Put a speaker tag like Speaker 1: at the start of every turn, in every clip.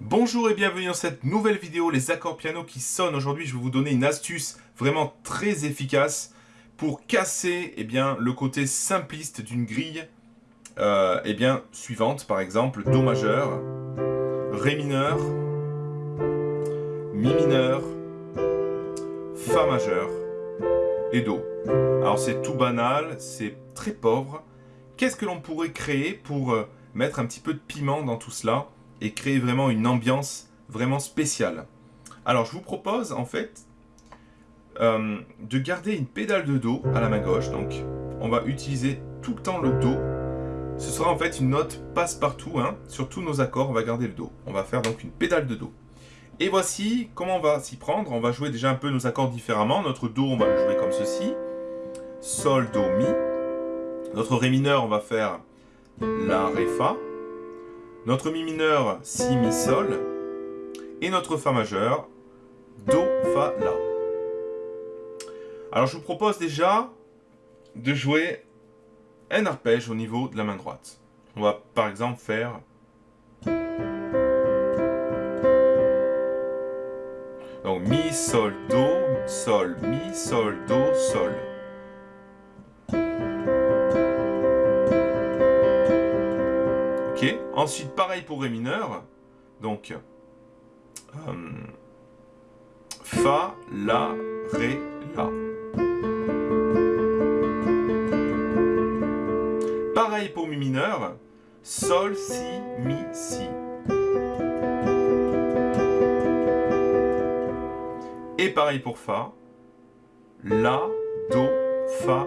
Speaker 1: Bonjour et bienvenue dans cette nouvelle vidéo, les accords piano qui sonnent. Aujourd'hui, je vais vous donner une astuce vraiment très efficace pour casser eh bien, le côté simpliste d'une grille euh, eh bien, suivante. Par exemple, Do majeur, Ré mineur, Mi mineur, Fa majeur et Do. Alors c'est tout banal, c'est très pauvre. Qu'est-ce que l'on pourrait créer pour euh, mettre un petit peu de piment dans tout cela? Et créer vraiment une ambiance vraiment spéciale. Alors je vous propose en fait euh, de garder une pédale de Do à la main gauche. Donc on va utiliser tout le temps le Do. Ce sera en fait une note passe-partout. Hein. Sur tous nos accords, on va garder le Do. On va faire donc une pédale de Do. Et voici comment on va s'y prendre. On va jouer déjà un peu nos accords différemment. Notre Do, on va le jouer comme ceci. Sol, Do, Mi. Notre Ré mineur, on va faire La, Ré, Fa notre Mi mineur, Si, Mi, Sol, et notre Fa majeur, Do, Fa, La. Alors je vous propose déjà de jouer un arpège au niveau de la main droite. On va par exemple faire... Donc Mi, Sol, Do, Sol, Mi, Sol, Do, Sol. Ensuite, pareil pour Ré mineur. Donc, euh, Fa, La, Ré, La. Pareil pour Mi mineur. Sol, Si, Mi, Si. Et pareil pour Fa. La, Do, Fa,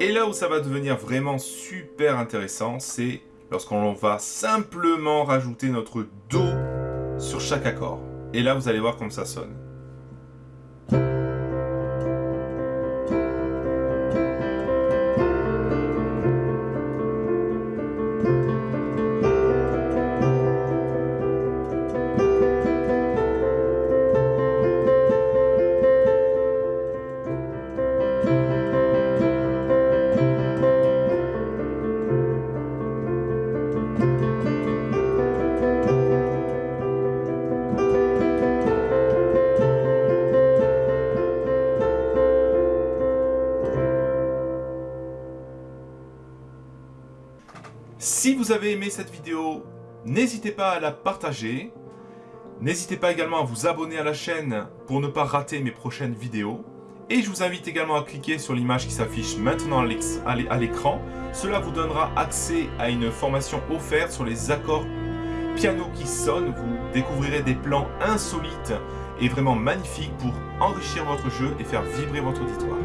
Speaker 1: Et là où ça va devenir vraiment super intéressant, c'est lorsqu'on va simplement rajouter notre Do sur chaque accord. Et là, vous allez voir comme ça sonne. Si vous avez aimé cette vidéo, n'hésitez pas à la partager. N'hésitez pas également à vous abonner à la chaîne pour ne pas rater mes prochaines vidéos. Et je vous invite également à cliquer sur l'image qui s'affiche maintenant à l'écran. Cela vous donnera accès à une formation offerte sur les accords piano qui sonnent. Vous découvrirez des plans insolites et vraiment magnifiques pour enrichir votre jeu et faire vibrer votre auditoire.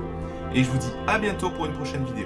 Speaker 1: Et je vous dis à bientôt pour une prochaine vidéo.